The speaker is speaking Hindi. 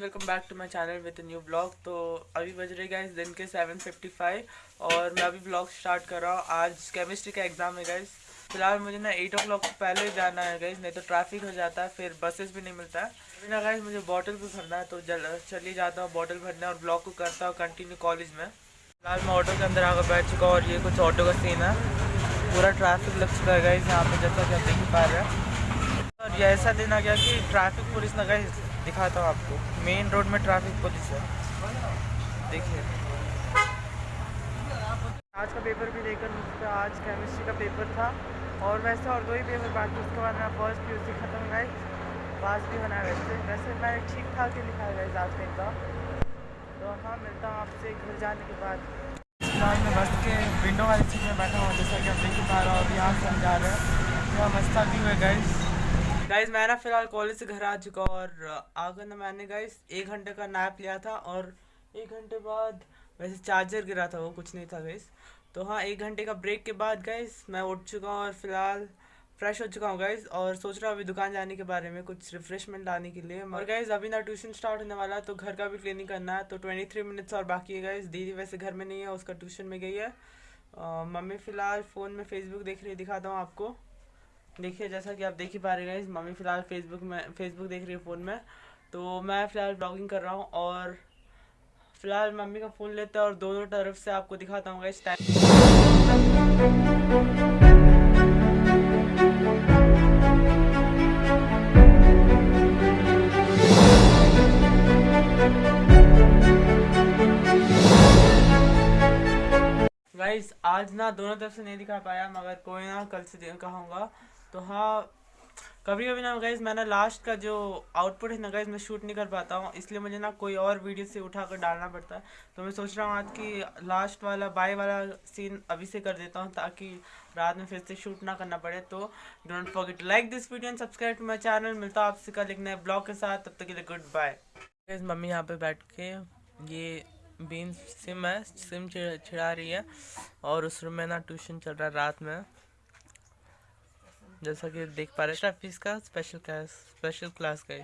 Welcome back to my channel with new blog तो अभी बज रहे गाइस दिन के 7:55 और मैं अभी ब्लॉग स्टार्ट कर रहा हूँ। आज केमिस्ट्री का एग्ज़ाम है गाइस फ़िलहाल मुझे ना एट ओ क्लॉक पहले ही जाना है गाइस नहीं तो ट्रैफ़िक हो जाता है, फिर बसेस भी नहीं मिलता है। अभी ना गाइस मुझे बॉटल भी भरना है तो जल चली जाता हूँ बॉटल भरना और ब्लॉग को करता हूँ कंटिन्यू कॉलेज में। फ़िलहाल मैं ऑटो के अंदर आकर बैठ चुका हूँ और ये कुछ ऑटो का सीन है। पूरा ट्रैफ़िक लग चुका है गाइस यहाँ पे जैसा कि आप देख पा रहे हैं। और ये ऐसा दिन आ गया कि ट्रैफ़िक पुलिस ना गाइस दिखाता हूँ आपको। मेन रोड में ट्रैफ़िक पुलिस है। देखिए। आज का पेपर भी लेकर मुझसे आज केमिस्ट्री का पेपर था। और वैसे और दो ही पेपर बाकी उसके बाद मेरा फ़र्स्ट पी सी खत्म गए पास भी बना वैसे। वैसे मैंने ठीक ठाक ही लिखा है आज का एग्ज़ाम तो हाँ मिलता हूँ आपसे घर जाने के बाद। फ़िलहाल मैं बस के विंडो वाली सीट में बैठा हूँ, जैसा कि आप देख पा रहे हो और यहाँ से हम जा रहे हैं। यहाँ मस्ता व्यू है गाइस गाइज़ मैं ना फ़िलहाल कॉलेज से घर आ चुका और आकर ना मैंने गाइज़ एक घंटे का नैप लिया था और एक घंटे बाद वैसे चार्जर गिरा था, वो कुछ नहीं था गाइज़ तो हाँ एक घंटे का ब्रेक के बाद गाइज़ मैं उठ चुका हूँ और फ़िलहाल फ्रेश हो चुका हूँ गाइज़ और सोच रहा हूँ अभी दुकान जाने के बारे में कुछ रिफ्रेशमेंट लाने के लिए। और गाइज़ अभी ना ट्यूशन स्टार्ट होने वाला है तो घर का भी क्लीनिंग करना है तो ट्वेंटी थ्री मिनट्स और बाकी है गाइज़ दीदी वैसे घर में नहीं है, उसका ट्यूशन में गई है। मम्मी फ़िलहाल फ़ोन में फेसबुक देख रही दिखाता हूँ आपको। देखिए, जैसा कि आप देख ही पा रहे हैं मम्मी फ़िलहाल फेसबुक में फेसबुक देख रही है फ़ोन में। तो मैं फ़िलहाल ब्लॉगिंग कर रहा हूँ और फ़िलहाल मम्मी का फ़ोन लेते हैं और दोनों तरफ़ से आपको दिखाता हूँ इस टाइम आज ना दोनों तरफ़ से नहीं दिखा पाया, मगर कोई ना कल से कहूँगा। तो हाँ कभी कभी ना गाइज़ मैं ना लास्ट का जो आउटपुट है ना गाइज़ मैं शूट नहीं कर पाता हूँ, इसलिए मुझे ना कोई और वीडियो से उठा कर डालना पड़ता है। तो मैं सोच रहा हूँ आज की लास्ट वाला बाय वाला सीन अभी से कर देता हूँ ताकि रात में फिर से शूट ना करना पड़े। तो don't forget like this video and subscribe to my channel मिलता हूँ आपसे कल एक नए ब्लॉग के साथ। तब तक के लिए गुड बाय गैस मम्मी यहाँ पर बैठ के ये बीन सिम है सिम छिड़ा रही है और उस रूम में ना ट्यूशन चल रहा है रात में। जैसा कि देख पा रहे हैं का स्पेशल क्लास स्पेशल क्लास का